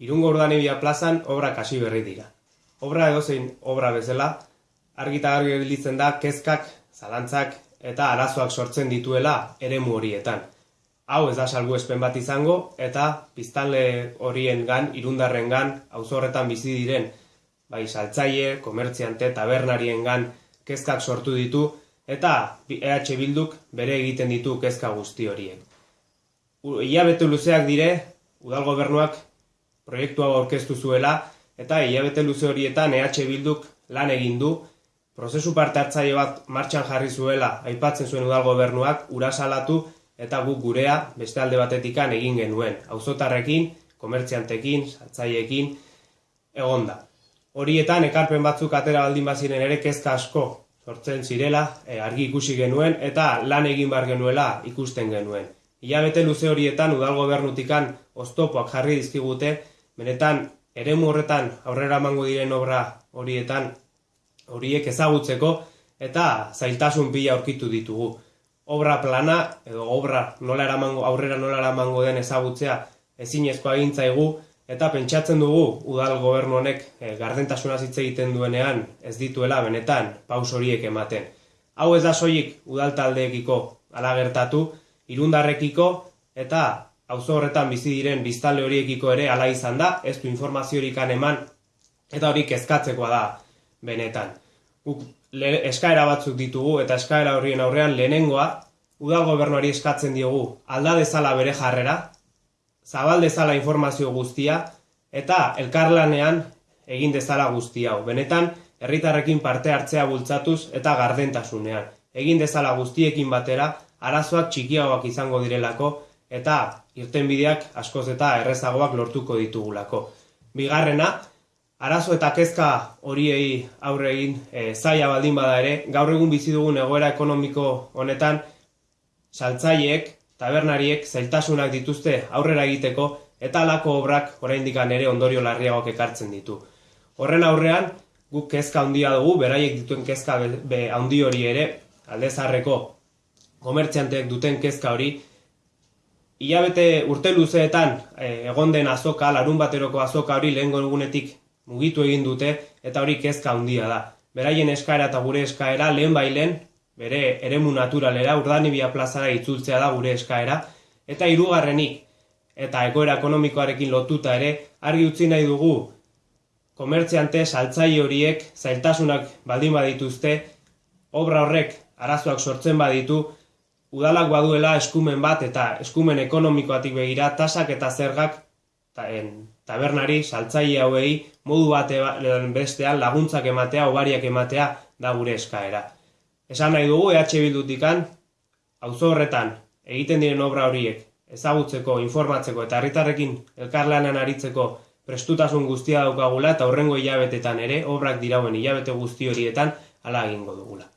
Irungo Urdanibia plazan obrak hasi berri dira. Obra edozein obra bezala, argi eta da kezkak, zalantzak eta arazoak sortzen dituela eremu horietan. Hau ez da salbuespen bat izango eta biztanle horien gan, irundarren gan, horretan bizi diren, bai saltzaile, komertziante, tabernarien gan, kezkak sortu ditu eta EH Bilduk bere egiten ditu kezka guzti horiek. Iabete luzeak dire, udal gobernuak proiektu hau aurkeztu zuela eta hilabete luze horietan EH Bilduk lan egin du prozesu parte hartzaile bat martxan jarri zuela aipatzen zuen udal gobernuak ura salatu eta guk gurea beste alde batetikan egin genuen auzotarrekin, komertziantekin, saltzaileekin egonda. Horietan ekarpen batzuk atera baldin baziren ere kezka asko sortzen zirela, e, argi ikusi genuen eta lan egin bar genuela ikusten genuen. Ilabete luze horietan udal gobernutikan oztopoak jarri dizkigute benetan eremu horretan aurrera emango diren obra horietan horiek ezagutzeko eta zailtasun pila aurkitu ditugu. Obra plana edo obra nola eramango, aurrera nola eramango den ezagutzea ezinezkoa egintzaigu eta pentsatzen dugu udal gobernu honek e, gardentasuna hitz egiten duenean ez dituela benetan paus horiek ematen. Hau ez da soilik udal taldeekiko ala gertatu, irundarrekiko eta auzo horretan bizi diren biztalde horiekiko ere hala izan da, ez du informaziorik eman eta hori kezkatzekoa da benetan. Guk eskaera batzuk ditugu eta eskaera horien aurrean lehenengoa udal gobernuari eskatzen diogu alda dezala bere jarrera, zabal dezala informazio guztia eta elkarlanean egin dezala guzti hau. Benetan, herritarrekin parte hartzea bultzatuz eta gardentasunean. Egin dezala guztiekin batera, arazoak txikiagoak izango direlako, eta irtenbideak askoz eta errezagoak lortuko ditugulako. Bigarrena, arazo eta kezka horiei aurre egin e, zaila baldin bada ere, gaur egun bizi dugun egoera ekonomiko honetan saltzaileek, tabernariek zailtasunak dituzte aurrera egiteko eta alako obrak oraindik ere ondorio larriagoak ekartzen ditu. Horren aurrean, guk kezka handia dugu, beraiek dituen kezka handi hori ere, aldezarreko komertzianteek duten kezka hori, Ilabete urte luzeetan e, egon den azoka, larun bateroko azoka hori lehen egunetik mugitu egin dute eta hori kezka handia da. Beraien eskaera eta gure eskaera lehen bailen, bere eremu naturalera, urdanibia plazara itzultzea da gure eskaera, eta hirugarrenik eta egoera ekonomikoarekin lotuta ere, argi utzi nahi dugu komertziante saltzaile horiek zailtasunak baldin badituzte, obra horrek arazoak sortzen baditu, udalak baduela eskumen bat eta eskumen ekonomikoatik begira tasak eta zergak tabernari, saltzaile hauei, modu bat bestean laguntzak ematea, obariak ematea da gure eskaera. Esan nahi dugu EH Bildutikan, auzo horretan egiten diren obra horiek ezagutzeko, informatzeko eta herritarrekin elkarlanan aritzeko prestutasun guztia daukagula eta horrengo hilabetetan ere obrak dirauen hilabete guzti horietan hala egingo dugula.